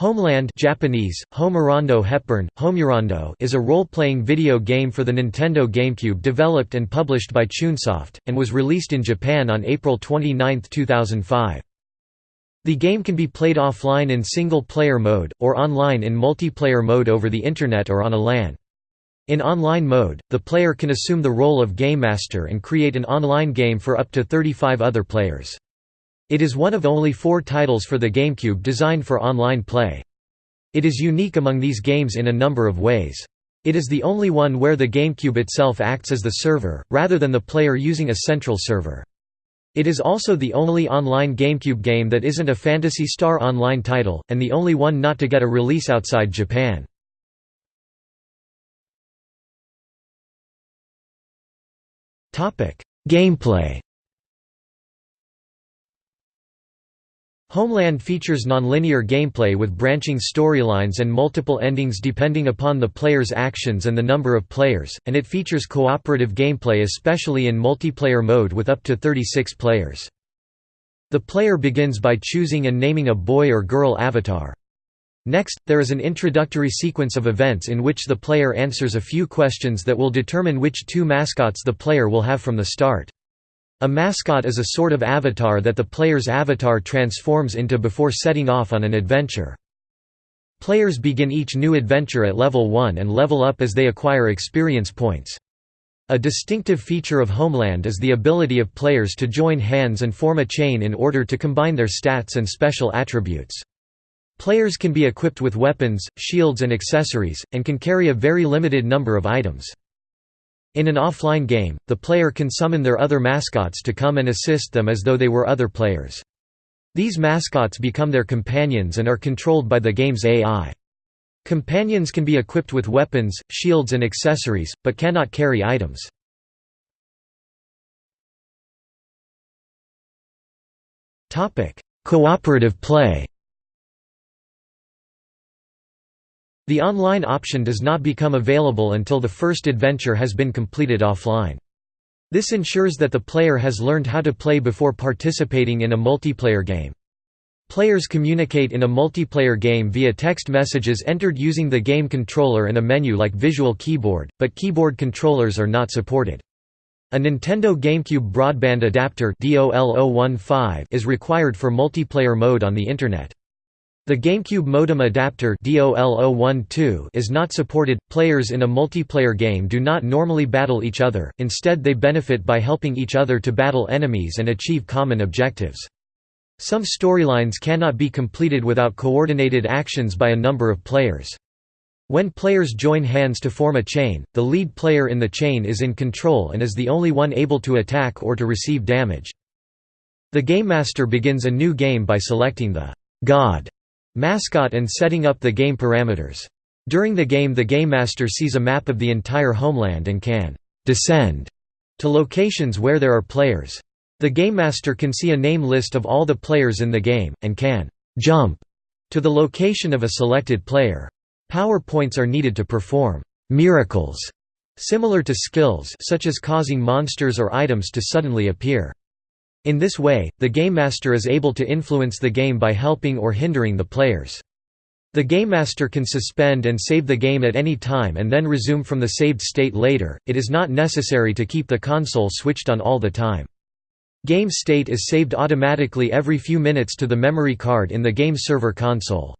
Homeland Japanese, Homerondo Hepburn, Homerondo is a role-playing video game for the Nintendo GameCube developed and published by Chunsoft, and was released in Japan on April 29, 2005. The game can be played offline in single-player mode, or online in multiplayer mode over the Internet or on a LAN. In online mode, the player can assume the role of Game Master and create an online game for up to 35 other players. It is one of only four titles for the GameCube designed for online play. It is unique among these games in a number of ways. It is the only one where the GameCube itself acts as the server, rather than the player using a central server. It is also the only online GameCube game that isn't a Phantasy Star Online title, and the only one not to get a release outside Japan. Gameplay Homeland features nonlinear gameplay with branching storylines and multiple endings depending upon the player's actions and the number of players, and it features cooperative gameplay especially in multiplayer mode with up to 36 players. The player begins by choosing and naming a boy or girl avatar. Next, there is an introductory sequence of events in which the player answers a few questions that will determine which two mascots the player will have from the start. A mascot is a sort of avatar that the player's avatar transforms into before setting off on an adventure. Players begin each new adventure at level 1 and level up as they acquire experience points. A distinctive feature of Homeland is the ability of players to join hands and form a chain in order to combine their stats and special attributes. Players can be equipped with weapons, shields and accessories, and can carry a very limited number of items. In an offline game, the player can summon their other mascots to come and assist them as though they were other players. These mascots become their companions and are controlled by the game's AI. Companions can be equipped with weapons, shields and accessories, but cannot carry items. Cooperative play The online option does not become available until the first adventure has been completed offline. This ensures that the player has learned how to play before participating in a multiplayer game. Players communicate in a multiplayer game via text messages entered using the game controller and a menu like Visual Keyboard, but keyboard controllers are not supported. A Nintendo GameCube Broadband Adapter is required for multiplayer mode on the Internet. The GameCube modem adapter is not supported. Players in a multiplayer game do not normally battle each other, instead, they benefit by helping each other to battle enemies and achieve common objectives. Some storylines cannot be completed without coordinated actions by a number of players. When players join hands to form a chain, the lead player in the chain is in control and is the only one able to attack or to receive damage. The Game Master begins a new game by selecting the God mascot and setting up the game parameters. During the game the Game Master sees a map of the entire homeland and can «descend» to locations where there are players. The Game Master can see a name list of all the players in the game, and can «jump» to the location of a selected player. Power points are needed to perform «miracles» similar to skills such as causing monsters or items to suddenly appear. In this way, the Game Master is able to influence the game by helping or hindering the players. The Game Master can suspend and save the game at any time and then resume from the saved state later, it is not necessary to keep the console switched on all the time. Game state is saved automatically every few minutes to the memory card in the game server console.